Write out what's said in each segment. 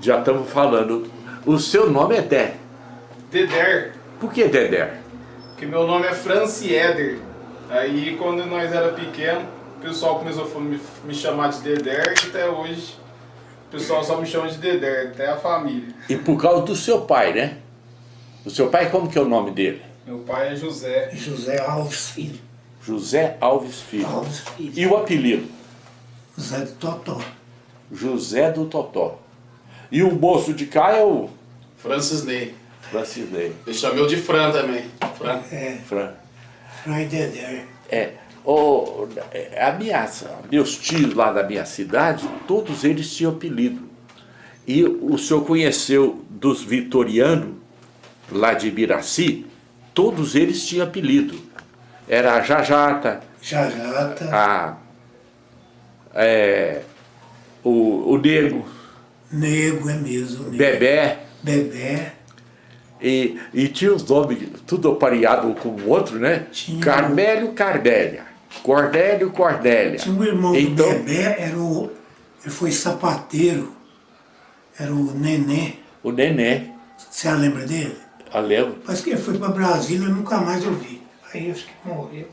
Já estamos falando. O seu nome é Dé. Deder. Por que Dedé? Porque meu nome é Francieder. Aí quando nós era pequeno, o pessoal começou a me, me chamar de Deder e até hoje o pessoal só me chama de Deder, até a família. E por causa do seu pai, né? O seu pai, como que é o nome dele? Meu pai é José. José Alves Filho. José Alves Filho. Alves Filho. E o apelido? José do Totó. José do Totó. E o moço de cá é o Francis Ney. Francinei. Ele chamou de Fran também. Fran. É, Fran. Fray Dedé. É, o, a minha, meus tios lá da minha cidade, todos eles tinham apelido. E o senhor conheceu dos vitorianos, lá de Ibiraci, todos eles tinham apelido. Era a Jajata, Jajata. a, é, o, o Nego, Nego é mesmo. Nego. Bebé, Bebé. e, e tinha os nomes tudo apareado com o outro, né? Tinha. Carmélio, Cardélia, Cordélio, Cordélia. Tinha um irmão Então- do Bebé, era o, ele foi sapateiro. Era o Nenê. O Nenê, Você lembra dele? eu lembro, Parece que ele foi para Brasília e nunca mais eu vi. Aí acho que morreu.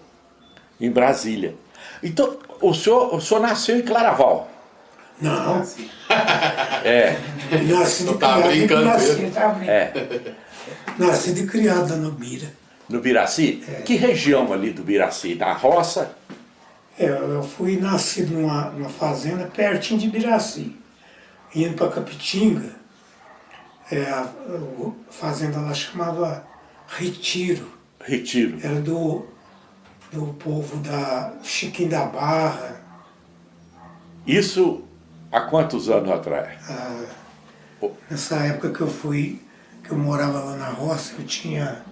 em Brasília. Então, o senhor, o senhor nasceu em Claraval. Não, É, nascido e Tu tá criado. brincando tá brincando. é. Nascido e criado lá no Bira. No Biraci? Que região ali do Biraci? Na roça? É, eu fui nascido numa, numa fazenda pertinho de Biraci. Indo para Capitinga, é, a, a fazenda lá chamava Retiro. Retiro. Era do, do povo da Chiquinho da Barra. Isso há quantos anos atrás? Ah, nessa época que eu fui, que eu morava lá na roça, eu tinha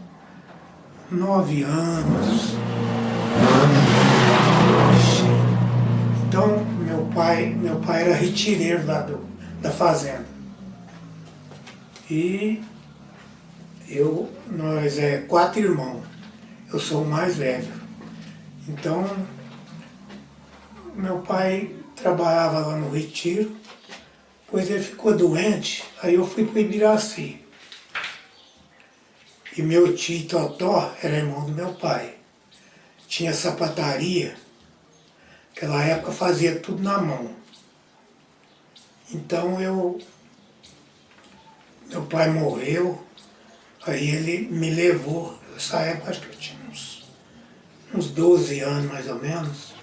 nove anos. Então meu pai, meu pai era retireiro lá do, da fazenda. E eu, nós é quatro irmãos. Eu sou o mais velho. Então meu pai trabalhava lá no retiro, pois ele ficou doente, aí eu fui para Ibiraci. E meu tio Totó era irmão do meu pai. Tinha sapataria, naquela época fazia tudo na mão. Então eu. Meu pai morreu, aí ele me levou, nessa época acho que eu tinha uns, uns 12 anos mais ou menos.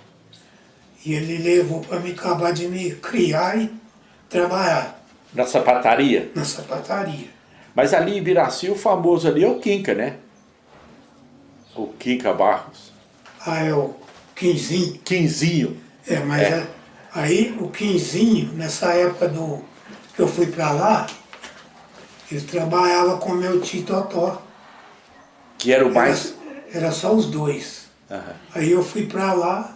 E ele levou para me acabar de me criar e trabalhar Na sapataria? na sapataria. Mas ali em Biraci, o famoso ali é o Quinca, né? O Quinca Barros. Ah, é o Quinzinho. Quinzinho. É, mas É. aí o Quinzinho, nessa época do, que eu fui para lá, ele trabalhava com meu tio Totó. Que era o mais... Era, era só os dois. Aham. Aí eu fui para lá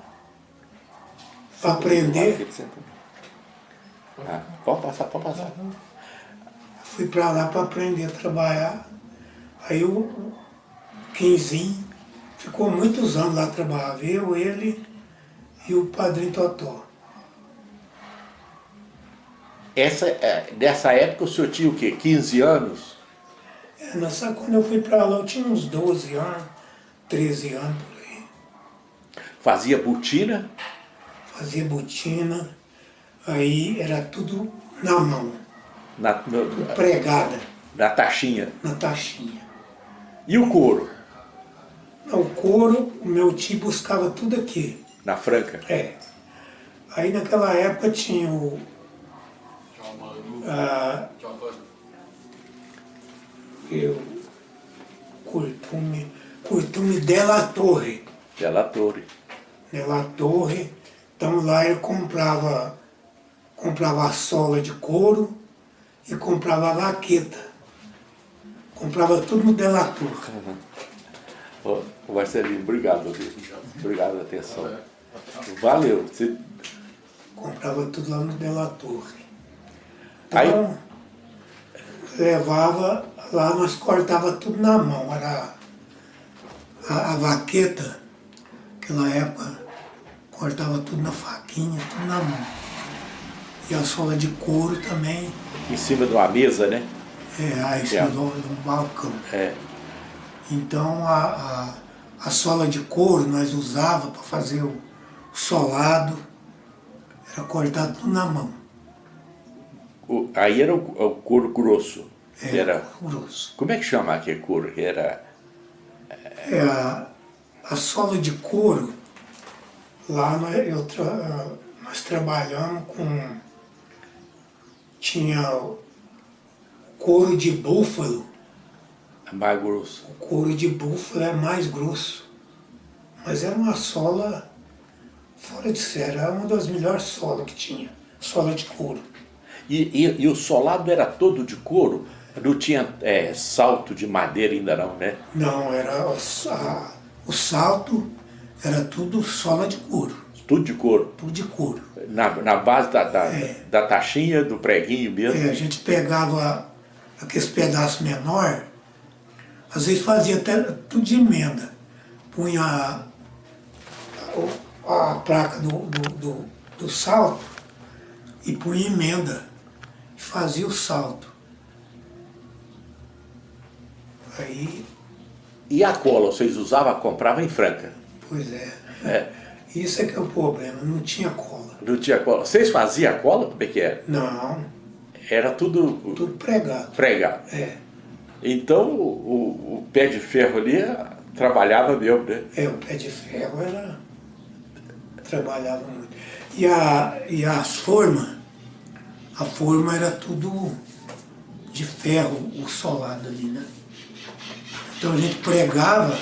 aprender. Ah, pode passar, pode passar. Fui para lá para aprender a trabalhar. Aí o Quinzinho ficou muitos anos lá trabalhando, eu, ele e o padrinho Totó. Essa, é, nessa época o senhor tinha o quê? 15 anos? É, nessa, quando eu fui para lá eu tinha uns 12 anos, 13 anos por aí. Fazia botina? Fazia botina, aí era tudo na mão, Na, no- pregada, na taxinha. na taxinha. E o couro? O couro, o meu tio buscava tudo aqui. Na franca? É. Aí naquela época tinha o. Ah, eu. Curtume. Curtume Della Torre. Della Torre. Della Torre. Então lá eu comprava. Comprava a sola de couro e comprava a vaqueta. Comprava tudo no Della Torre. Ô, Marcelinho, obrigado. Obrigado pela atenção. Valeu. Você- Comprava tudo lá no Della Torre. Aí- Então, levava, lá nós cortava tudo na mão, era a, a vaqueta, naquela época, cortava tudo na faquinha, tudo na mão. e a sola de couro também. Em cima de uma mesa, né? É, aí em cima do, do balcão. É. Então a, a, a sola de couro nós usava para fazer o solado, era cortado tudo na mão. O- aí era o, o couro grosso. É, Era, grosso. como é que chama aquele couro? Era É, a, a sola de couro, lá nós, tra- nós trabalhamos com. Tinha o couro de búfalo. mais grosso. O couro de búfalo é mais grosso. Mas era uma sola fora de série, era uma das melhores solas que tinha. Sola de couro. E, e, e o solado era todo de couro? Não tinha é, salto de madeira ainda não, né? Não, era o, a- o salto era tudo sola de couro, Tudo de couro. tudo de couro. Na, na base da, da, É. da taxinha, do preguinho mesmo. É, a gente pegava aqueles pedaços menor, às vezes fazia até tudo de emenda. Punha a, a- a placa do, do, do, do salto e punha emenda e fazia o salto. Aí, E a cola, vocês usavam, comprava em Franca. Pois é. É. Isso é que é o problema, não tinha cola. Não tinha cola. Vocês faziam cola? Como é que era? Não, Era tudo, tudo pregado. pregado. É, Então o, o- pé de ferro ali trabalhava mesmo, né? é, o pé de ferro era. trabalhava muito. E, a, e as formas, a forma era tudo de ferro, o solado ali, né? Então a gente pregava,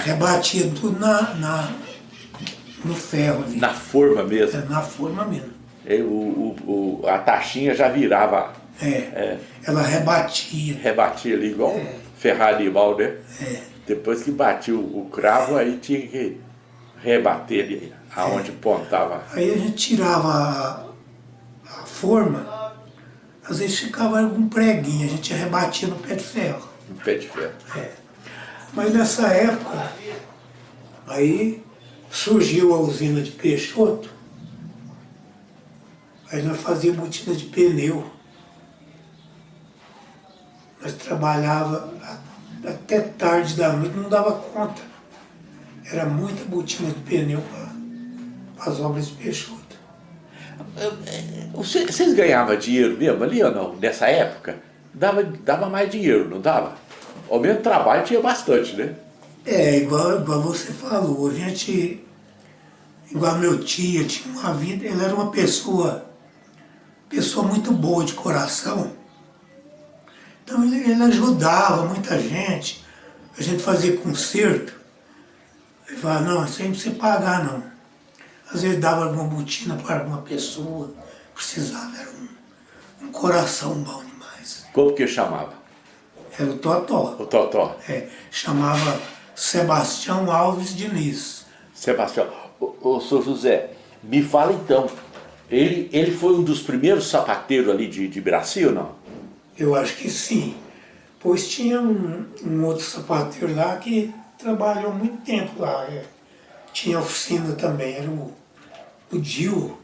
rebatia tudo na, na, no ferro ali. Na forma mesmo. É, na forma mesmo. E o, o- o- a taxinha já virava, É, ela rebatia. rebatia ali igual um ferrar animal, né? É, Depois que batia o, cravo, aí tinha que rebater ali, aonde pontava. Aí a gente tirava a, a forma, às vezes ficava algum preguinho, a gente rebatia no pé de ferro. Um pé de ferro. É. Mas nessa época, aí surgiu a usina de Peixoto, aí nós fazíamos botina de pneu. Nós trabalhava até tarde da noite, não dava conta. Era muita botina de pneu para as obras de Peixoto. Você- Vocês ganhavam dinheiro mesmo ali ou não? Nessa época? Dava, dava mais dinheiro, não dava? Ao mesmo trabalho tinha bastante, né? É, igual, igual você falou, a gente, igual meu tio, tinha uma vida, ele era uma pessoa, pessoa muito boa de coração. Então ele, ele ajudava muita gente, a gente fazia concerto. Ele falava, não, isso aí não precisa pagar não. Às vezes dava alguma botina para alguma pessoa, precisava, era um, um coração bom demais. Como que chamava? Era o Totó. O Totó. É, chamava Sebastião Alves Diniz. Sebastião. Ô, ô, senhor José, me fala então. Ele, ele foi um dos primeiros sapateiros ali de, de Brasil, não? Eu acho que sim. Pois tinha um, um outro sapateiro lá que trabalhou muito tempo lá. é. Tinha oficina também, era o, o Dil,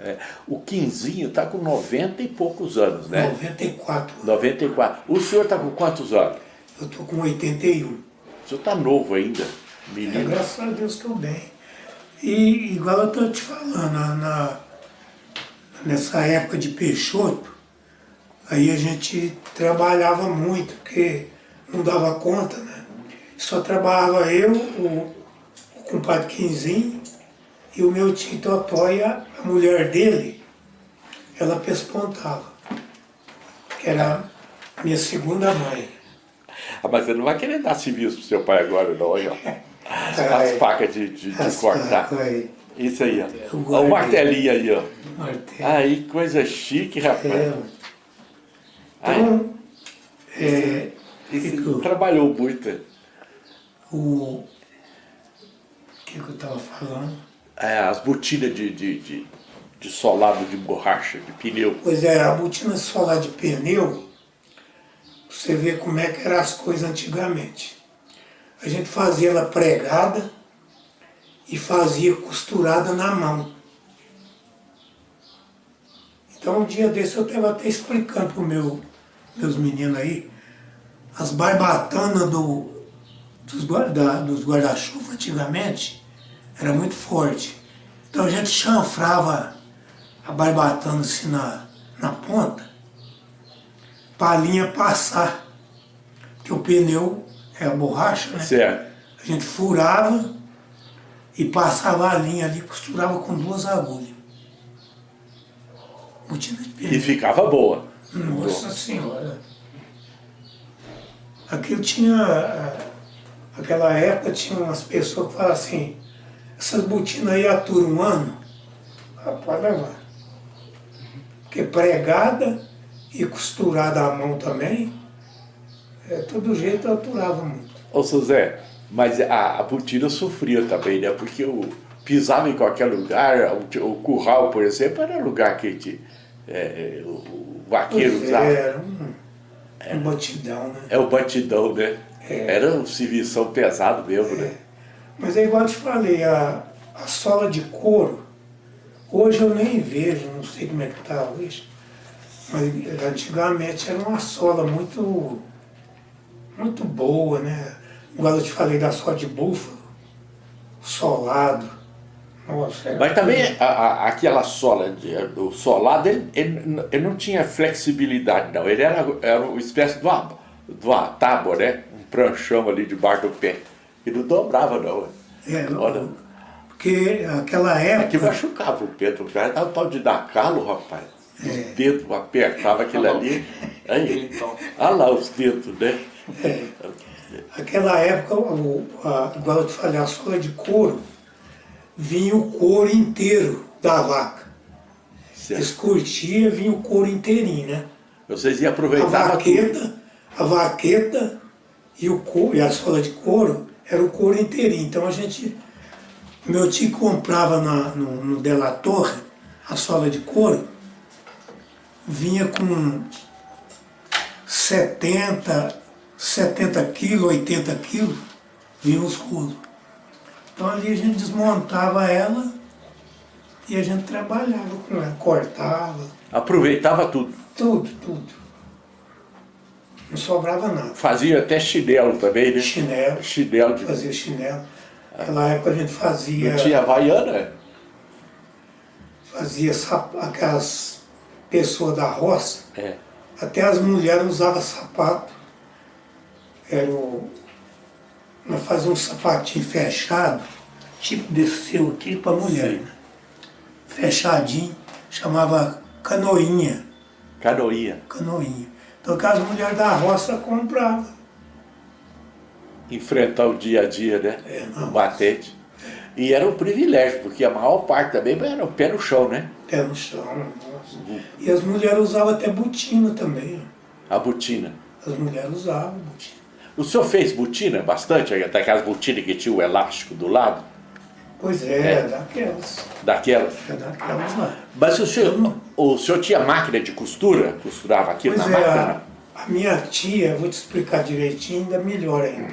É, o Quinzinho está com 90 e poucos anos, né? 94. 94. O senhor está com quantos anos? Eu tô com 81. O senhor está novo ainda, É, menino. graças a Deus estou bem. E igual eu estou te falando, na, na- nessa época de Peixoto, aí a gente trabalhava muito, porque não dava conta, né? Só trabalhava eu, o, o compadre Quinzinho e o meu Totó e a, mulher dele, ela pespontava, que era a minha segunda mãe. Ah, mas você não vai querer dar serviço pro seu pai agora, não, ó. As Ai. facas de, de, de cortar. aí, Isso aí, ó. Ó, o martelinho aí, ó. Aí, coisa chique, rapaz. É. Então, é, esse trabalhou muito. o, o que, que eu estava falando? É, as botinas de, de, de, de solado de borracha, de pneu. Pois é, a botina solar de pneu, você vê como é que eram as coisas antigamente. A gente fazia ela pregada e fazia costurada na mão. Então um dia desse eu estava até explicando para meu, meus meninos aí, as barbatanas do, dos guarda-chuva antigamente era muito forte. Então a gente chanfrava a barbatana assim na, na ponta para a linha passar. Que o pneu é a borracha, né? Certo. A gente furava e passava a linha ali, costurava com duas agulhas. Botina de pneu. E ficava boa. Nossa Senhora. Aquilo tinha. Aquela época tinha umas pessoas que falavam assim, essas botinas aí aturam um ano, ah, pode levar. Porque pregada e costurada à mão também, é, todo jeito aturava muito. Ô, José, mas a, a botina sofria também, né? Porque o, pisava em qualquer lugar, o, o curral, por exemplo, era lugar que te, é, o, o vaqueiro é, usava. Era um, um batidão, né? É o batidão, né? É. Era um serviço pesado mesmo, né? Mas é igual eu te falei, a, a sola de couro, hoje eu nem vejo, não sei como é que está hoje, mas antigamente era uma sola muito, muito boa, né? Igual eu te falei da sola de búfalo, solado. Nossa, Mas também a- a- aquela sola, de, o solado, ele, ele, ele não tinha flexibilidade não, ele era, era uma espécie de uma, de uma tábua, né? Um pranchão ali debaixo do pé. E não dobrava não. É, Olha, porque aquela que época, machucava o pé do cara, dava um tal de dar calo, rapaz. É. Os dedos apertava aquilo ali. Aí, olha lá os dedos, né? aquela época, o, a, igual eu te falei, a sola de couro, vinha o couro inteiro da vaca. Certo. Eles curtiam, vinha o couro inteirinho, né? Vocês iam A aproveitar tudo. vaqueta, a vaqueta e, o couro, e a sola de couro era o couro inteirinho. Então a gente, meu tio comprava na, no, no Della Torre a sola de couro, vinha com 70, 70 quilos, 80 quilos, vinha os coros. Então ali a gente desmontava ela e a gente trabalhava com ela, cortava, Aproveitava tudo. tudo, tudo. Não sobrava nada. Fazia até chinelo também, né? Chinelo, Chinelo de... fazia chinelo. Naquela época a gente fazia, Não tinha havaiana? fazia sap- aquelas pessoas da roça, É. até as mulheres usavam sapato. Era o, nós fazíamos um sapatinho fechado, tipo desse seu aqui para mulher. Sim. Né? Fechadinho, chamava canoinha. Canoinha. Canoinha. Então que as mulheres da roça compravam. enfrentar o dia a dia, né? É, o não. batente. E era um privilégio, porque a maior parte também era o pé no chão, né? Pé no chão, nossa. E as mulheres usavam até botina também. A botina. As mulheres usavam botina. O senhor fez botina bastante? Daquelas botinas que tinha o elástico do lado? Pois é, É. daquelas. Daquelas. É daquelas lá. Mas o senhor, o senhor tinha máquina de costura? Costurava aquilo Pois na é, máquina? a, a minha tia, vou te explicar direitinho, ainda melhor ainda.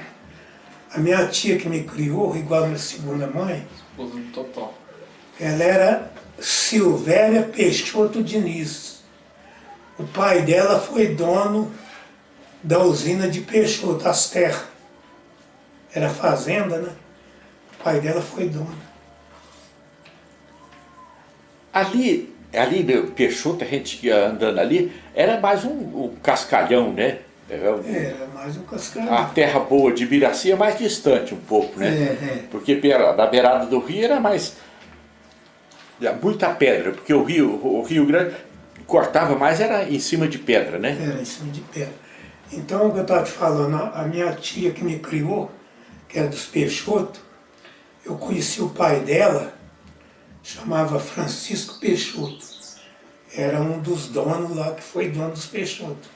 A minha tia que me criou, igual a minha segunda mãe, Esposa do Totó. ela era Silvéria Peixoto Diniz. O pai dela foi dono da usina de Peixoto, as terras. Era fazenda, né? O pai dela foi dono. Ali, ali Peixoto, a gente ia andando ali, era mais um, um cascalhão, né? Era um- Era mais um cascalho. A terra boa de Biraci é mais distante um pouco, né? É, é. Porque pela, da beirada do rio era mais. era muita pedra, porque o rio, o Rio Grande cortava mais, era em cima de pedra, né? Era em cima de pedra. Então, o que eu estava te falando, a a minha tia que me criou, que era dos Peixoto, eu conheci o pai dela, chamava Francisco Peixoto. Era um dos donos lá, que foi dono dos Peixoto.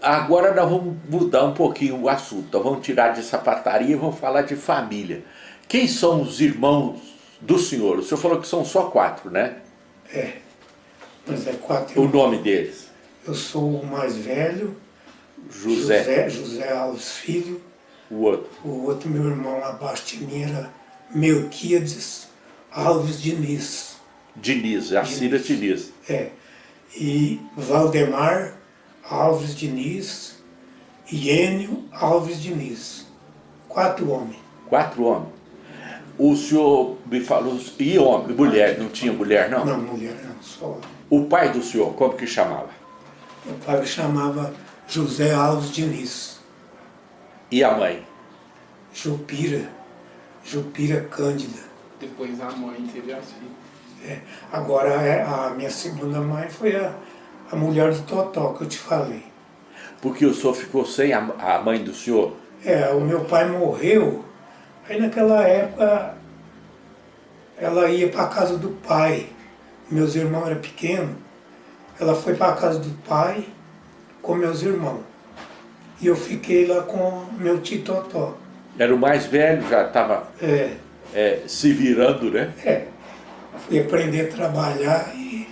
Agora nós vamos mudar um pouquinho o assunto. Nós vamos tirar de sapataria e vamos falar de família. Quem são os irmãos do senhor? O senhor falou que são só quatro, né? É. Mas é quatro O irmãos. nome deles? Eu sou o mais velho, José, José, José Alves Filho. o outro. O outro meu irmão abaixo de mim era Melquíades Alves Diniz. Diniz, Jacira Diniz. É. e Valdemar Alves Diniz e Enio Alves Diniz. Quatro homens. Quatro homens. O senhor me falou... E homem, mulher? Não tinha mulher, não? Não, mulher não, só homem. O pai do senhor, como que chamava? Meu pai chamava José Alves Diniz. E a mãe? Jupira. Jupira Cândida. Depois a mãe teve as filhas. É, agora é, a minha segunda mãe foi a, a mulher do Totó que eu te falei. Porque o senhor ficou sem a, a mãe do senhor? É, o meu pai morreu, aí naquela época ela ia para a casa do pai. Meus irmãos eram pequenos. Ela foi para a casa do pai com meus irmãos. E eu fiquei lá com meu tio Totó. Era o mais velho, já estava É, é, se virando, né? é. Fui aprender a trabalhar e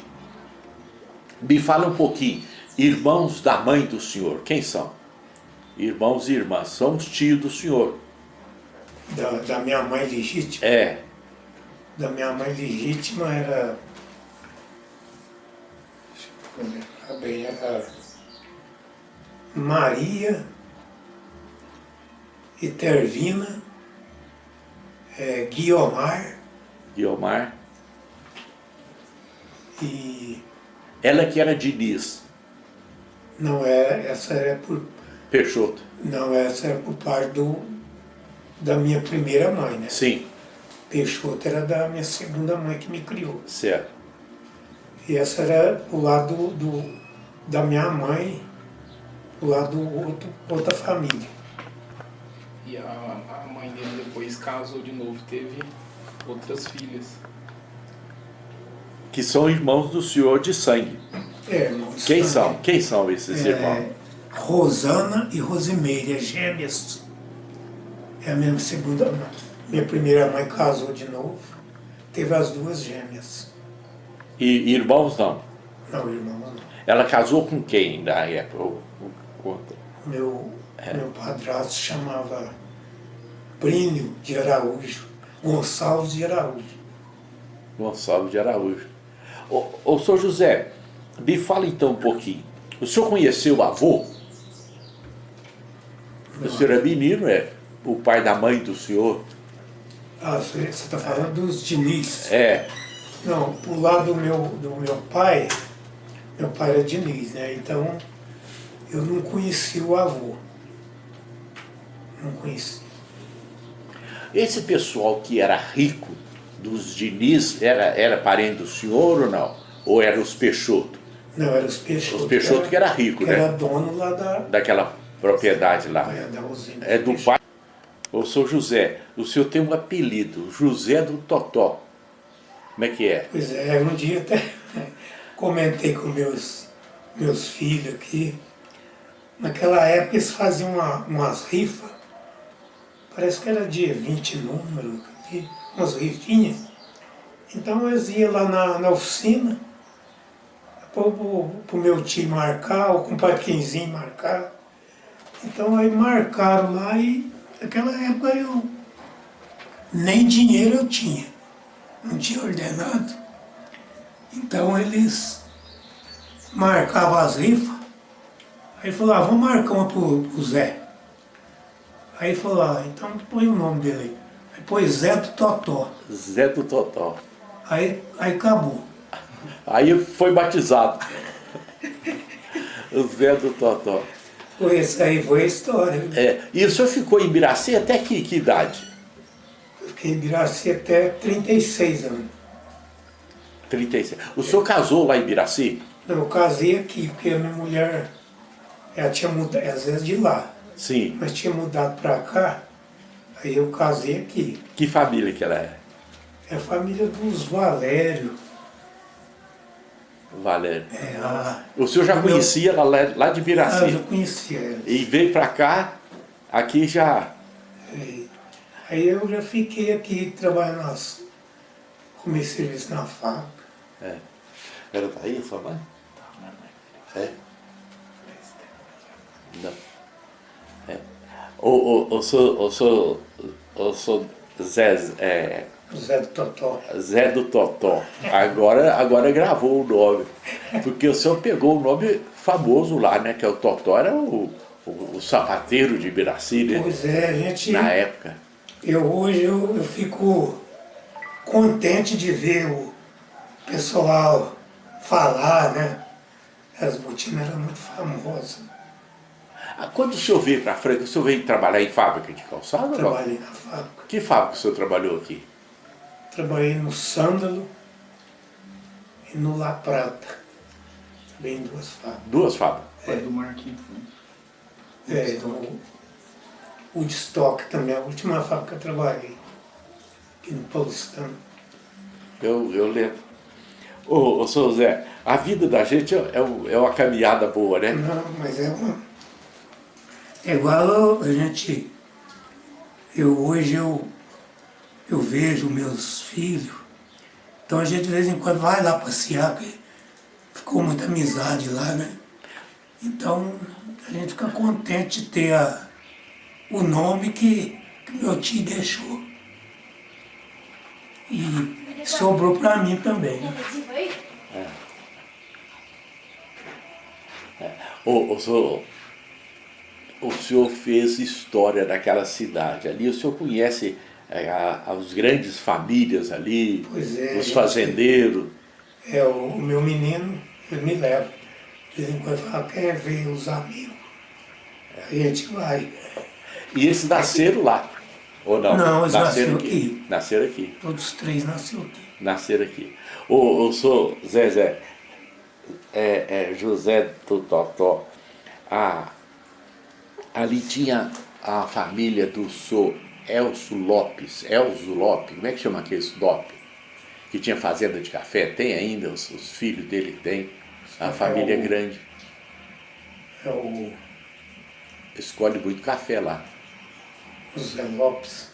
Me fala um pouquinho, irmãos da mãe do senhor, quem são? Irmãos e irmãs, são os tios do senhor. da, da minha mãe legítima. É, Da minha mãe legítima era. Deixa eu lembrar bem, era Maria e Tervina, é, Guiomar Guiomar. e. Ela que era Diniz, Não é, essa era por. Peixoto. Não, essa era por parte do, da minha primeira mãe, né? Sim, Peixoto era da minha segunda mãe que me criou. certo. E essa era o lado do, da minha mãe, o lado do outro, outra família. E a, a mãe dele depois casou de novo, teve outras filhas. Que são irmãos do senhor de sangue. É, irmãos Quem são? Quem são esses irmãos? É, Rosana e Rosimeire, as gêmeas. É a minha segunda mãe. Minha primeira mãe casou de novo, teve as duas gêmeas. E irmãos não. Não, irmão, não. Ela casou com quem na época? Meu, É. meu padrasto chamava Brínio de Araújo, Gonçalves de Araújo. Gonçalves de Araújo. Ô, ô, senhor José, me fala então um pouquinho. O senhor conheceu o avô? O senhor é menino, é? O pai da mãe do senhor? Ah, você está falando dos Diniz. É. Não, pro lado do meu, do meu pai, meu pai era Diniz, né? Então eu não conheci o avô. Não conheci. Esse pessoal que era rico, dos Diniz, era, era parente do senhor ou não? Ou era os Peixoto? Não, era os Peixoto. Os Peixoto que era rico, que né? Era dono lá da, Daquela propriedade lá. é. É do pai. Ô, senhor José, o senhor tem um apelido, José do Totó. Como é que é? Pois é, um dia até comentei com meus, meus filhos aqui. Naquela época eles faziam uma, umas rifas, parece que era dia 20 número, umas rifinhas. Então eles iam lá na, na oficina, para o meu tio marcar, ou com o Paquinzinho marcar. Então aí marcaram lá e naquela época eu nem dinheiro eu tinha não tinha ordenado. Então eles marcavam as rifas. Aí falou, ah, vamos marcar uma pro, pro Zé. Aí falou, ah, então põe o nome dele aí. Aí pôs Zé do Totó. Zé do Totó. Aí, aí acabou. Aí foi batizado. o Zé do Totó. Foi essa aí foi a história. É, e o senhor ficou em Biraci até que, que idade? Eu fiquei em Biraci até 36 anos. 36. O senhor casou lá em Biraci? Não, eu casei aqui, porque a minha mulher, ela tinha mudado, às vezes de lá, Sim. mas tinha mudado pra cá, aí eu casei aqui. Que família que ela é? É a família dos Valério. Valério. É, a, O senhor já Meu- conhecia ela lá, lá de ah, eu conhecia ela. E veio pra cá, aqui já... É. Aí eu já fiquei aqui trabalhando nas. Comecei serviço na fábrica. É. Ela tá aí, sua mãe? É? Não. É. O, o, o, senhor, o, senhor, o senhor Zé, é, Zé do Totó. Zé do Totó, agora, agora gravou o nome. Porque o senhor pegou o nome famoso lá, né? Que é o Totó, era o, o, o sapateiro de Ibiraci, né? Pois é, a gente... Na época. Eu hoje eu, eu fico contente de ver o pessoal falar, né? As botinas eram muito famosas. Ah, Quando o senhor veio para Franca, o senhor veio trabalhar em fábrica de calçado? não? Trabalhei na fábrica. Que fábrica o senhor trabalhou aqui? Trabalhei no Sândalo e no La Prata. Também em duas fábricas. Duas fábricas. Foi do Marquinhos. né? É, no Woodstock também, a última fábrica que eu trabalhei. Aqui no Paulistano. Eu, eu lembro. Ô, ô, senhor Zé, a vida da gente é, é é uma caminhada boa, né? Não, mas é uma... É igual a gente... Eu hoje eu, eu vejo meus filhos, então a gente de vez em quando vai lá passear, que ficou muita amizade lá, né? Então a gente fica contente de ter a, o nome que, que meu tio deixou. E sobrou para mim também. né? Ô, ô, senhor, o senhor fez história daquela cidade ali, o senhor conhece a- as grandes famílias ali, Pois é, os fazendeiros. É, o, o meu menino, ele me leva. De vez em quando fala, quer ver os amigos. A gente vai. E esses nasceram lá, ou não? Não, eles nasceram aqui. Nasceram aqui, Todos três nasceram aqui. nasceram aqui. Ô, ô, senhor Zezé, é, é, José do Totó, a, ali tinha a família do senhor Elcio Lopes, Elzo Lopes, como é que chama aquele Lopes? Que tinha fazenda de café, tem ainda, os, os filhos dele têm, a É família é o- grande, É o escolhe muito café lá. José Lopes.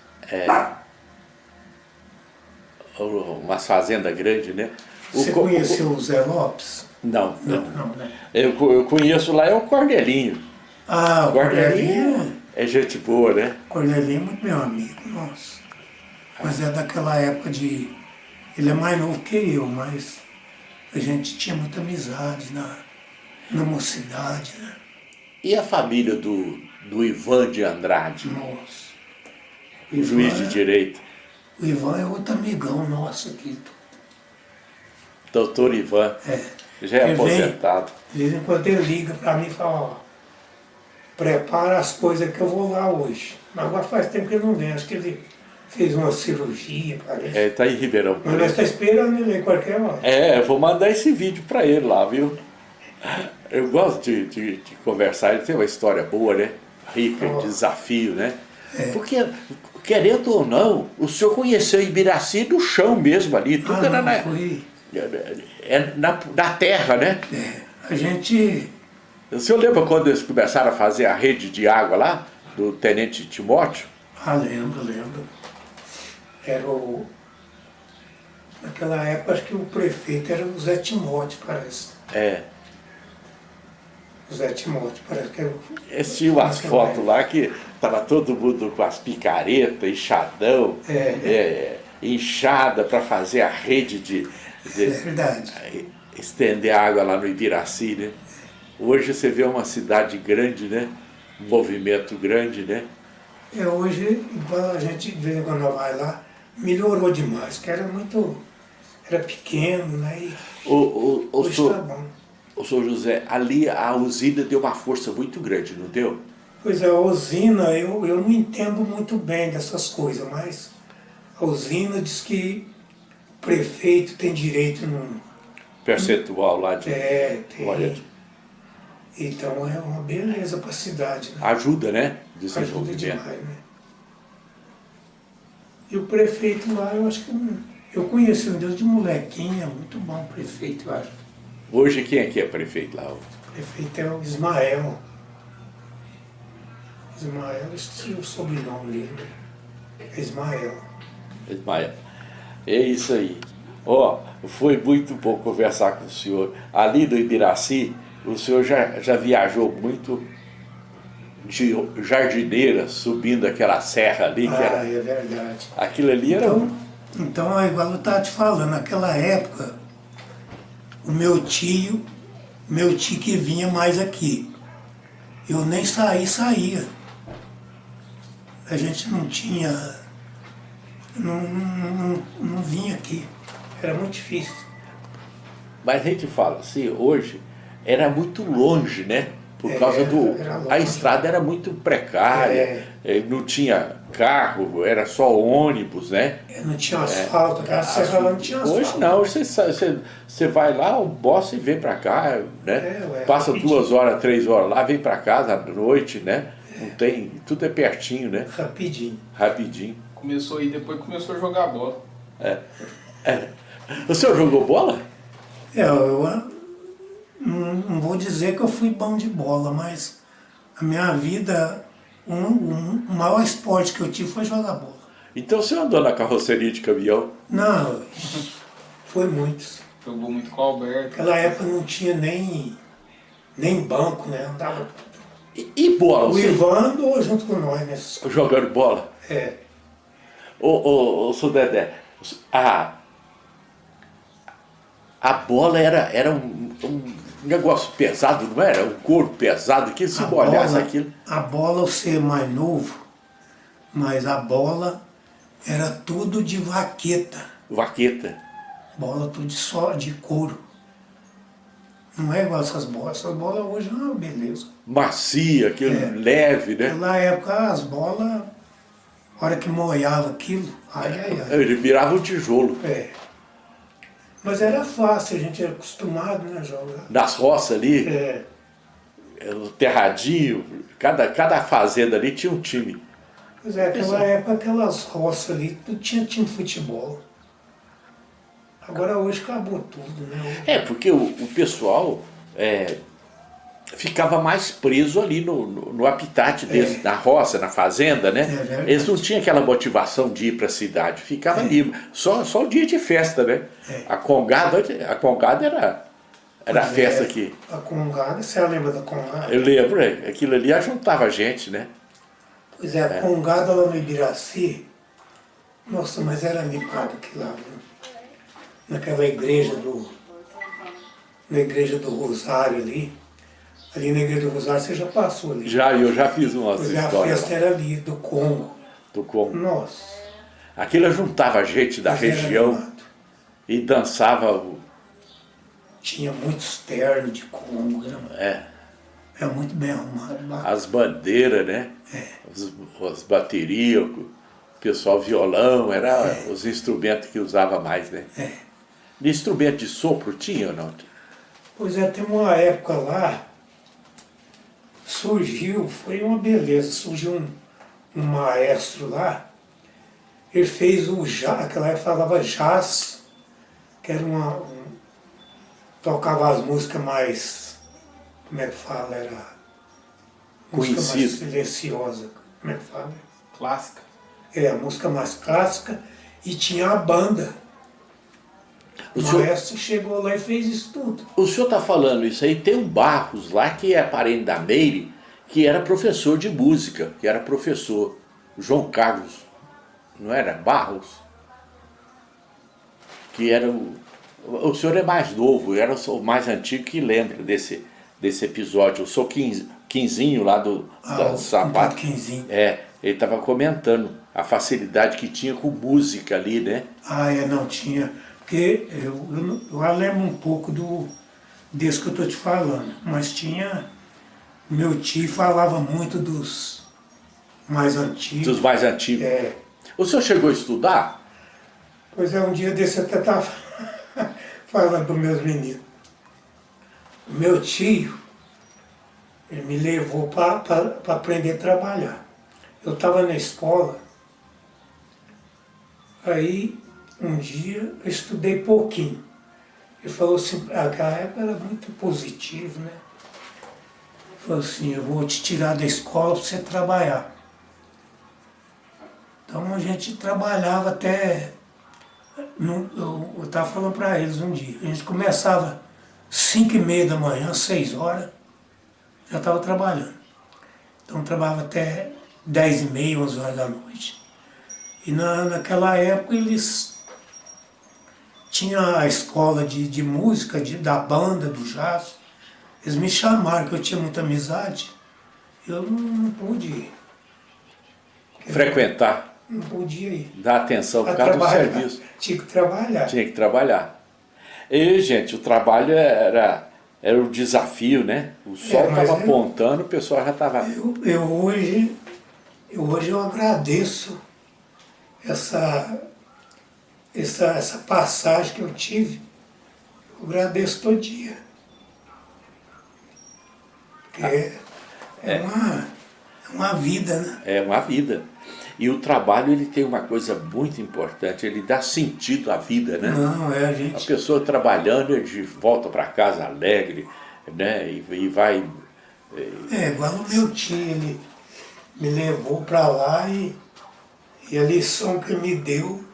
Umas fazendas grandes, né? O Você co- conheceu o Zé Lopes? Não, Não, não, né? eu, eu conheço lá é o Cordelinho. Ah, o Cordelinho é gente boa, né? Cordelinho é muito meu amigo, nossa. Mas é daquela época de. Ele é mais novo que eu, mas a gente tinha muita amizade na, na mocidade, né? E a família do, do Ivan de Andrade, Nossa. o juiz de é- direito, O Ivan é outro amigão nosso aqui. doutor Ivan, É. já é Ele vem- aposentado. De vez em quando ele liga pra mim e fala, ó, prepara as coisas que eu vou lá hoje. Agora faz tempo que ele não vem, acho que ele fez uma cirurgia, parece. É, tá em Ribeirão Mas nós estamos esperando ele aí qualquer hora. É, eu vou mandar esse vídeo para ele lá, viu? Eu gosto de, de, de conversar, ele tem uma história boa, né? Rica, Oh. de desafio, né? Porque, querendo ou não, o senhor conheceu Ibiraci do chão mesmo ali, tudo Ah, era não, na, foi, é na, na terra, né? é, a gente, O senhor lembra quando eles começaram a fazer a rede de água lá, do Tenente Timóteo? ah, lembro, lembro. Era o, naquela época acho que o prefeito era o Zé Timóteo, parece. É. O Zé Timóteo, parece que era o... Eles tinham umas fotos lá que tava todo mundo com as picaretas, enxadão, É. é, enxada para fazer a rede de, de- É verdade. estender água lá no Ibiraci, né? Hoje você vê uma cidade grande, né? Um movimento grande, né? É, hoje, igual a gente em quando vai lá, melhorou demais, que era muito, era pequeno, né? E O, o, o, hoje senhor, tá bom. o senhor José, ali a usina deu uma força muito grande, não deu? Pois é, a usina, eu, eu não entendo muito bem dessas coisas, mas a usina diz que o prefeito tem direito num. Percentual lá de. É, tem. Olha, Então é uma beleza para a cidade, né? ajuda, né? Ajuda demais, né? E o prefeito lá, eu acho que eu conheci um Deus de molequinha, muito bom o prefeito, eu acho. Hoje quem é que é prefeito lá? O prefeito é o Ismael. Ismael, esqueci o sobrenome dele. É Ismael. Ismael. É isso aí. Ó, foi muito bom conversar com o senhor. Ali do Ibiraci, o senhor já, já viajou muito de jardineira, subindo aquela serra ali, que Ah, era. é verdade. Aquilo ali era. Então, então é igual eu estava te falando, naquela época, o meu tio, meu tio que vinha mais aqui. Eu nem saí, saía. A gente não tinha, não, não, não, não vinha aqui. Era muito difícil. Mas a gente fala assim, hoje era muito longe, né? Por É, causa do. A estrada era muito precária, É. eh, não tinha carro, era só ônibus, né? Não tinha asfalto, aquela serra lá não tinha asfalto. Hoje não, hoje você, você, você vai lá, almoça e vem pra cá, né? É, ué, Passa rapidinho. duas horas, três horas lá, vem pra casa à noite, né? Não tem, tudo é pertinho, né? Rapidinho. Rapidinho. Começou aí, depois começou a jogar bola. O senhor jogou bola? É, eu ah, não, não vou dizer que eu fui bom de bola, mas a minha vida, um, um, o maior esporte que eu tive foi jogar bola. Então o senhor andou na carroceria de caminhão? Não, foi muitos. Jogou muito com o Alberto. Naquela época não tinha nem, nem banco, né? Andava. E, e bola? O Você Ivan andou junto com nós nessas coisas. jogando bola? É, Ô, ô, ô, seu Dedé, a, a bola era, era um, um negócio pesado, não era? Um couro pesado, que se a molhasse bola, aquilo. a bola eu ser mais novo, mas a bola era tudo de vaqueta. Vaqueta. Bola tudo de, só, de couro. Não é igual essas bolas. Essas bolas hoje é uma beleza. Macia, aquilo É. leve, né? Naquela época as bolas, a hora que molhava aquilo, ai ai ai. Ele virava um tijolo. É. Mas era fácil, a gente era acostumado né, a jogar. Nas roças ali, É, o terradinho, cada, cada fazenda ali tinha um time. pois é, naquela época aquelas roças ali, tudo tinha time futebol. Agora hoje acabou tudo, né? É, porque o, o pessoal é, ficava mais preso ali no, no, no habitat deles, na roça, na fazenda, né? É. Eles não tinham aquela motivação de ir para a cidade, ficava ali, só, só o dia de festa, né? É. A congada, a congada era, era a Pois festa é, aqui. A Congada, você lembra da Congada? Eu lembro, é, aquilo ali ajuntava a gente, né? Pois é, a Congada lá no Ibiraci, nossa, mas era animado aquilo lá, viu? Naquela igreja do. Na igreja do Rosário ali. Ali na igreja do Rosário você já passou ali. Já, eu já fiz uma é, a história festa era ali, do Congo. do Congo. Nossa. Aquilo juntava gente da mas região e dançava, o- Tinha muitos ternos de Congo, era, é, era muito bem arrumado. as bandeiras, né? É. As, as baterias, o pessoal violão, era os instrumentos que usava mais, né? É. De instrumento de sopro tinha ou não? Pois é, tem uma época lá, surgiu, foi uma beleza, surgiu um, um maestro lá, ele fez o jazz, aquela época falava jazz, que era uma, um, tocava as músicas mais, como é que fala, era música mais silenciosa, como é que fala? Clássica. É, a música mais clássica, e tinha a banda. O O senhor- chegou lá e fez isso tudo. O senhor está falando isso aí, tem um Barros lá que é parente da Meire, que era professor de música, que era professor, João Carlos, não era? Barros? Que era o... O senhor é mais novo, era o mais antigo que lembra desse, desse episódio. Eu sou quinz- quinzinho lá do, Ah, da o sapato. Quinzinho. É, ele estava comentando a facilidade que tinha com música ali, né? Ah, é, não tinha. Porque eu, eu, eu lembro um pouco do, desse que eu estou te falando. Mas tinha. Meu tio falava muito dos mais antigos. Dos mais antigos. É, O senhor chegou a estudar? pois é, um dia desse eu até estava falando para meus meninos. Meu tio, ele me levou para aprender a trabalhar. Eu estava na escola, aí um dia eu estudei pouquinho. Ele falou assim, aquela época era muito positivo, né? Ele falou assim, eu vou te tirar da escola para você trabalhar. Então a gente trabalhava até. Eu estava falando para eles um dia. A gente começava 5 e meia da manhã, 6 horas, já estava trabalhando. Então trabalhava até 10 e meia, 11 horas da noite. E na, naquela época eles tinha a escola de, de música, de, da banda, do jazz. Eles me chamaram, que eu tinha muita amizade. Eu não, não pude ir. Frequentar. Não podia ir. Dar atenção por causa do serviço. Tinha que trabalhar. Tinha que trabalhar. E, gente, o trabalho era, era o desafio, né? O sol mas estava é- apontando, o pessoal já estava... Eu, eu hoje, eu hoje eu agradeço essa, essa, essa passagem que eu tive. Eu agradeço todo dia. Porque é, é uma, é uma vida, né? É uma vida. E o trabalho, ele tem uma coisa muito importante, ele dá sentido à vida, né? Não, é a A gente. pessoa trabalhando, ele volta para casa alegre, né? E, e vai... É, igual o meu tio, ele me levou para lá e, e a lição que me deu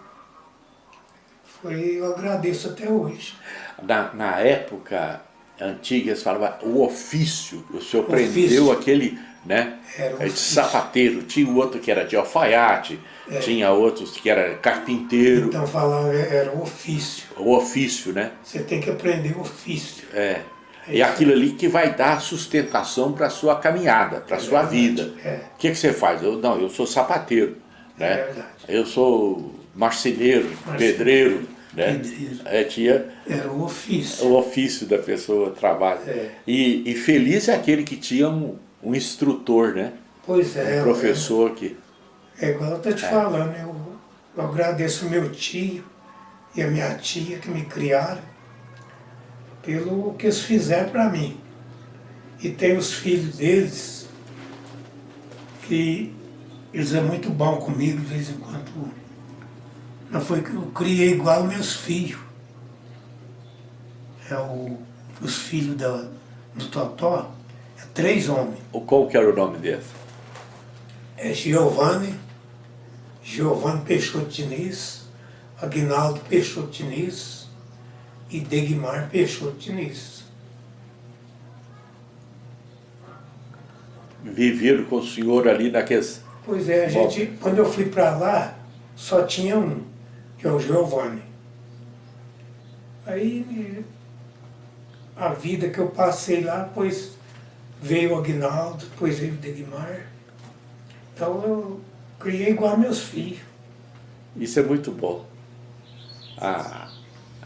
foi, eu agradeço até hoje. Na, na época antiga, eles falavam o ofício. O senhor Ofício. prendeu aquele, né? Era o de ofício. sapateiro. Tinha o outro que era de alfaiate, tinha outros que era carpinteiro. Então falava, era o ofício. O ofício, né? Você tem que aprender o ofício. É. E aquilo ali que vai dar sustentação para a sua caminhada, para a sua vida. é. O que, que você faz? Eu, não, eu sou sapateiro. Né? É verdade. Eu sou marceneiro, pedreiro. Né? É, tinha Era o ofício. o ofício da pessoa, trabalho. É. E, e feliz é aquele que tinha um, um instrutor, né? Pois é. Um professor que... É, igual eu tô te falando, eu, eu agradeço meu tio e a minha tia que me criaram pelo que eles fizeram para mim. E tem os filhos deles que eles é muito bom comigo de vez em quando. Não foi que eu criei igual meus filhos. É o, os filhos da, do Totó, é três homens. O- Qual que era o nome desse? É Giovanni, Giovanni Peixoto Diniz, Aguinaldo Peixoto Diniz e Degmar Peixoto Diniz. Viveram com o senhor ali naqueles... Pois é, a Bom. gente, quando eu fui para lá, só tinha um, que é o Giovanni. Aí a vida que eu passei lá, depois veio o Aguinaldo, depois veio o Degmar. Então eu criei igual meus filhos. Isso é muito bom. A,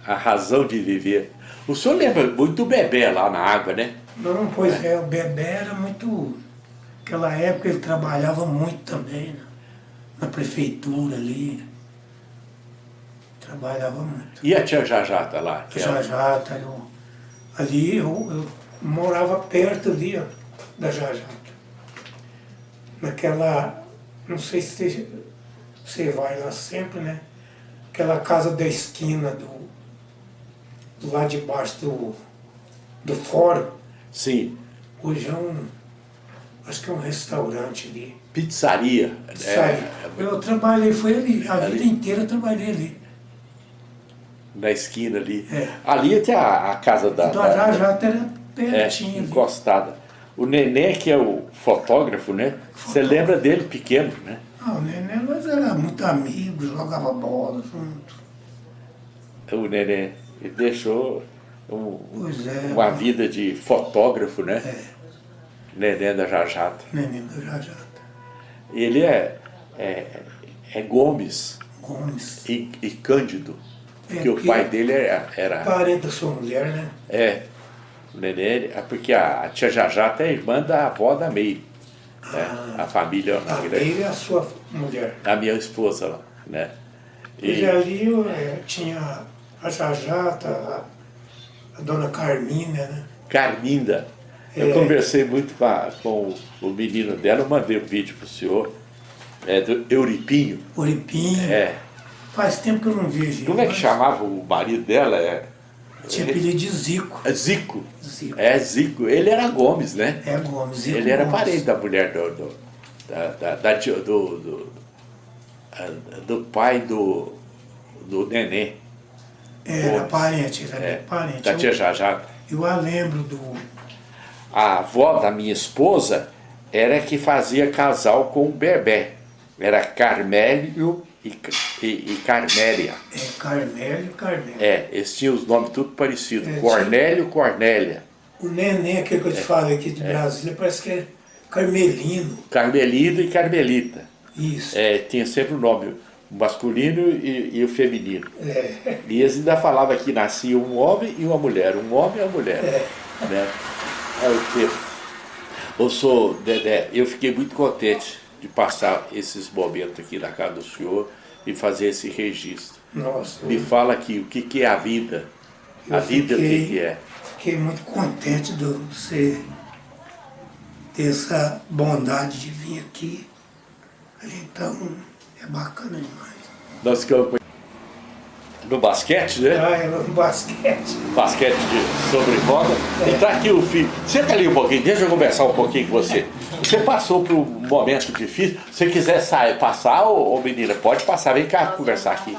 a razão de viver. O senhor lembra muito do bebê lá na água, né? Não, pois é, o Bebé era muito. Naquela época ele trabalhava muito também, né? na prefeitura ali. Trabalhava muito. E a tia Jajata lá? Que era- Jajata, eu, ali eu, eu morava perto ali, ó, da Jajata. Naquela, não sei se você, vai lá sempre, né? Aquela casa da esquina do, do lado de baixo do, do fórum. Sim, Hoje é um, acho que é um restaurante ali. pizzaria. Sai. É, Eu trabalhei, foi ali, a Ali. vida inteira eu trabalhei ali. Na esquina ali. É. Ali tem a, a casa da... Então da- já era é, ali. encostada. O Nenê, que é o fotógrafo, né? Você lembra dele pequeno, né? Ah, o Nenê, nós era muito amigos, jogava bola junto. O Nenê ele deixou um- é. uma vida de fotógrafo, né? É, Nenê da Jajata. Nenê do Jajata. Ele é, é, é Gomes Gomes. e, e Cândido, É, porque o porque- pai dele era, era Parente da sua mulher, né? é, o Nenê, é porque a, a tia Jajata é irmã da avó da Meire, né? a família A dele é a sua mulher. a minha esposa lá, né? E E, ali é, tinha a Jajata, a, a dona Carmina, né? Carminda, eu É. conversei muito com, a- com o menino dela, eu mandei um vídeo pro senhor, é, do Euripinho, Oripinho. é, Faz tempo que eu não vejo como é que chamava o marido dela? É, Tinha apelido de Zico. é Zico, Zico. é Zico, ele era Gomes, né? É Gomes. Zico Ele era Gomes. parente da mulher do, do, da, da, da tia- do, do, do pai do, do nenê, Era Gomes. parente, era é, parente. da tia Eu, Jajata. eu a lembro do. A avó da minha esposa era que fazia casal com o Bebé. Era Carmélio e, e, e Carmélia. É, Carmélio e Carmélia. É, eles tinham os nomes tudo parecidos. É, Cornélio, Cornélia. O neném, aquele que eu te falei aqui de Brasília, parece que é Carmelino. Carmelino e Carmelita. Isso. É, tinha sempre o nome masculino e, e o feminino. É. E eles ainda falavam que nascia um homem e uma mulher, um homem e uma mulher. É. Né? É o tempo. Eu sou Dedé, eu fiquei muito contente de passar esses momentos aqui na casa do senhor e fazer esse registro. Nossa, Me fala aqui, o que, que é a vida? A vida, o que, fiquei- que é? fiquei muito contente de você ter essa bondade de vir aqui. Então, é bacana demais. Nós ficamos no basquete, né? Ah, é no basquete. basquete de sobre roda. E tá aqui o filho. Senta ali um pouquinho, deixa eu conversar um pouquinho com você. Você passou por um momento difícil. Se você quiser sair, passar, ô, ô menina, pode passar. Vem cá conversar aqui.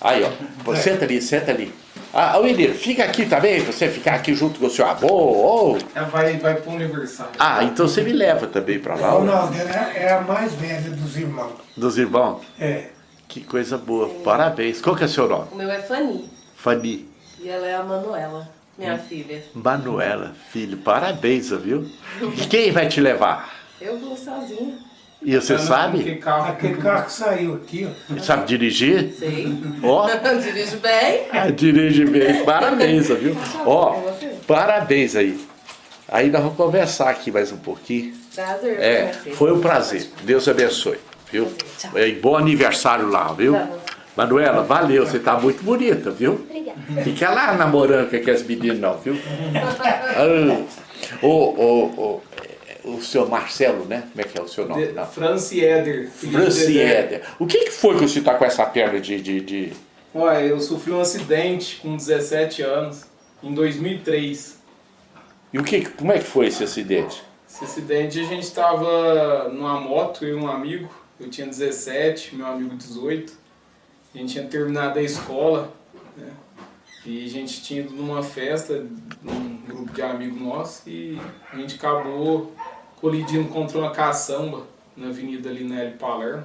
Aí, ó. Pô, Senta ali, senta ali. Ah, ô menino, fica aqui também, pra você ficar aqui junto com o seu avô. ô. Ela vai, vai pro aniversário. Ah, então você me leva também pra lá. ó. Ronaldo ela é a mais velha dos irmãos. Dos irmãos. É. Que coisa boa. Parabéns. Qual que é o seu nome? O meu é Fanny Fanny. e ela é a Manuela, minha filha. Manuela, filho. Parabéns, viu? E quem vai te levar? Eu vou sozinha. E você Que sabe? carro. Aquele carro que saiu aqui, ó. Sabe dirigir? Sei. Ó. Dirijo bem. Ah, dirige bem. Parabéns, viu? Ó, parabéns aí. Aí nós vamos conversar aqui mais um pouquinho. Prazer. É, foi um prazer. Deus abençoe, viu? Tchau. E bom aniversário lá, viu? Tá. Manuela, valeu, você tá muito bonita, viu? Obrigada. Fica lá namorando com aqueles meninos não, viu? Ah, o, o, o, o seu Marcelo, né? Como é que é o seu nome? De. Franci Eder. Franci Dedé. Éder. O que, que foi que você tá com essa perna de... de, de... Olha, eu sofri um acidente com 17 anos, em 2003. E o que, como é que foi esse acidente? Esse acidente a gente estava numa moto, eu e um amigo, eu tinha 17, meu amigo 18. A gente tinha terminado a escola, né? E a gente tinha ido numa festa, num grupo de amigos nossos, e a gente acabou colidindo contra uma caçamba na avenida ali na L. Palermo.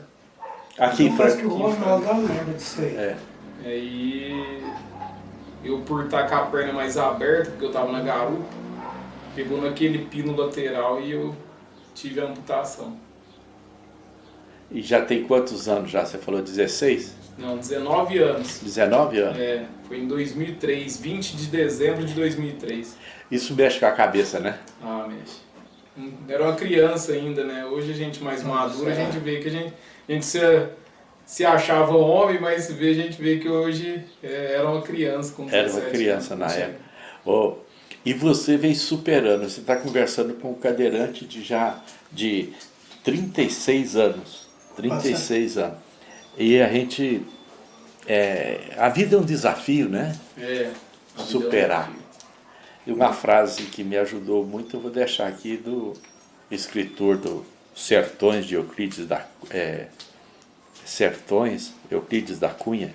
Aqui em Parece que Franca. É. Aí eu por estar com a perna mais aberta, porque eu tava na garupa, pegou naquele pino lateral e eu tive a amputação. E já tem quantos anos já? Você falou 16? Não, 19 anos. 19 anos? É, foi em 2003, 20 de dezembro de 2003. Isso mexe com a cabeça, né? Ah, mexe. Hum, Era uma criança ainda, né? Hoje a gente mais madura, a gente vê que a gente, a gente se, se achava homem, mas vê, a gente vê que hoje é, era uma criança com 17 Era uma criança na época. Ô, e você vem superando, você está conversando com um cadeirante de já de 36 anos. 36 anos. E a gente. é, a vida é um desafio, né? É. vida é um Superar. E uma frase que me ajudou muito, eu vou deixar aqui do escritor do Sertões de Euclides da é, Sertões, Euclides da Cunha.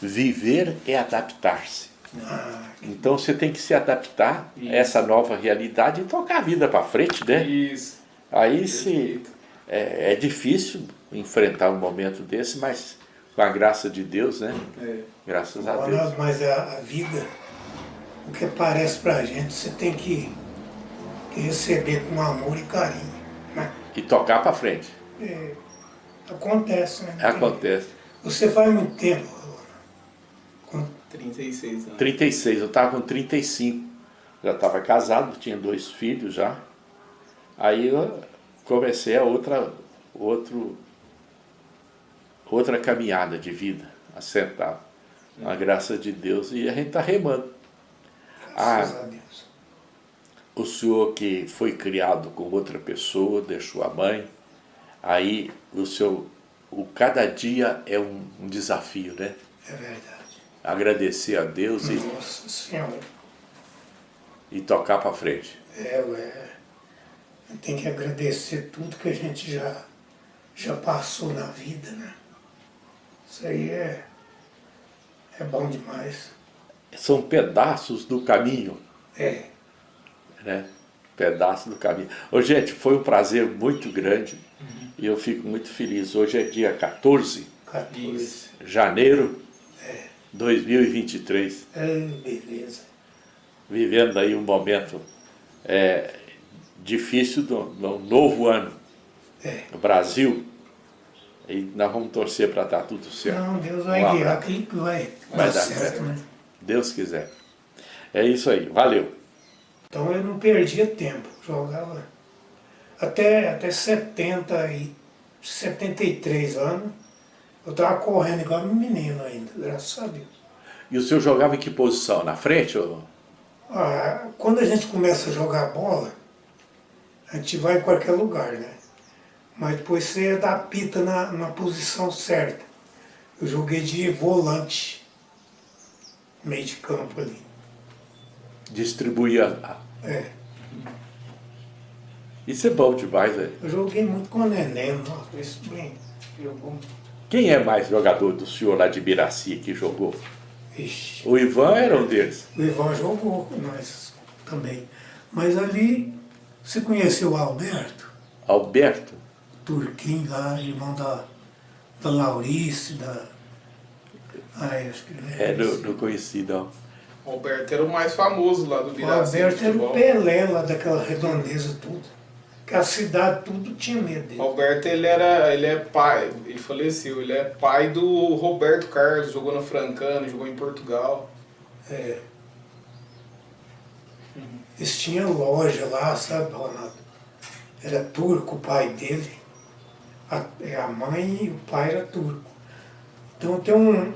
Viver é adaptar-se. Ah, Então você tem que se adaptar Isso. a essa nova realidade e tocar a vida para frente, né? Isso. Aí se é, é difícil enfrentar um momento desse, mas com a graça de Deus, né? É. Graças a Deus. Mas a, a vida, o que parece pra gente, você tem que, que receber com amor e carinho. Né? E tocar para frente. É, acontece, né? Acontece. Você faz muito tempo, com 36 anos. 36, eu estava com 35. Já estava casado, tinha dois filhos já. Aí eu comecei a outra, outro, outra caminhada de vida, assentado. A graça de Deus e a gente está remando. graças Ah. a Deus. O senhor que foi criado com outra pessoa, deixou a mãe, aí o seu, o cada dia é um, um desafio, né? É verdade. Agradecer a Deus e, Nossa Senhora. e tocar para frente. É, ué. Tem que agradecer tudo que a gente já, já passou na vida, né? Isso aí é, é bom demais. São pedaços do caminho, É, né? Pedaços do caminho. Ô, gente, foi um prazer muito grande e eu fico muito feliz. Hoje é dia 14, 14. Isso. Janeiro 2023. É, beleza. Vivendo aí um momento é, difícil do, do novo ano. É. no Brasil. E nós vamos torcer para dar tudo certo. Não, Deus vai Um guiar, vai, Vai dar dar certo, certo. né? Deus quiser. É isso aí. Valeu. Então eu não perdia tempo, jogava até, até 70 e 73 anos. Eu estava correndo igual um menino ainda, graças a Deus. E o senhor jogava em que posição? Na frente? Ou... Ah, quando a gente começa a jogar bola, a gente vai em qualquer lugar, né? Mas depois você dá a pita na, na posição certa. Eu joguei de volante, meio de campo ali. Distribuía. a- É. Isso é bom demais, velho. Eu joguei muito com o Neném, nossa, isso bem. Jogou. Quem é mais jogador do senhor lá de Biraci que jogou? Ixi. O Ivan era um deles. O Ivan jogou com nós também. Mas ali, você conheceu o Alberto, Alberto. Turquinho lá, irmão da, da Laurice, da. Ai, acho que É, não, esse. não conheci, não. O Alberto era o mais famoso lá do O Biraci. Alberto era o. Pelé lá daquela redondeza tudo. Que a cidade tudo tinha medo O dele. Alberto, ele era, ele é pai, ele faleceu, ele é pai do Roberto Carlos, jogou na Francana, jogou em Portugal. É. Eles tinham loja lá, sabe, Ronaldo? Era turco o pai dele. A, é, a mãe e o pai era turco. Então tem um,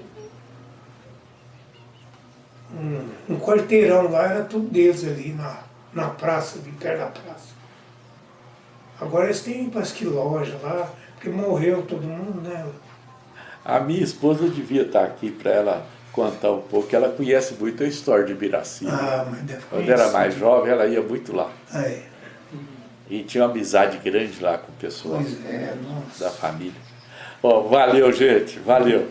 um, um quarteirão lá, era tudo deles ali na, na praça, de perto da praça. Agora eles têm, parece que loja lá, porque morreu todo mundo, né? A minha esposa devia estar aqui para ela contar um pouco. Ela conhece muito a história de Biraci. né? Ah, mas deve Quando era mais jovem, ela ia muito lá. Ah, é. E tinha uma amizade grande lá com o pessoal é, da família. Bom, valeu, gente. Valeu.